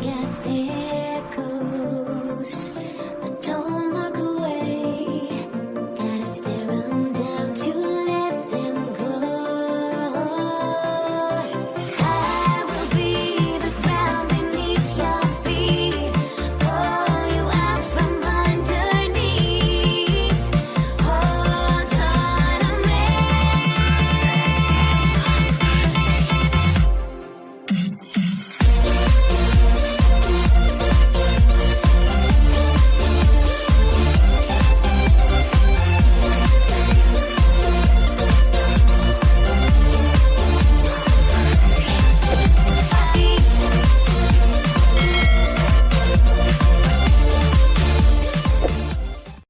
get there.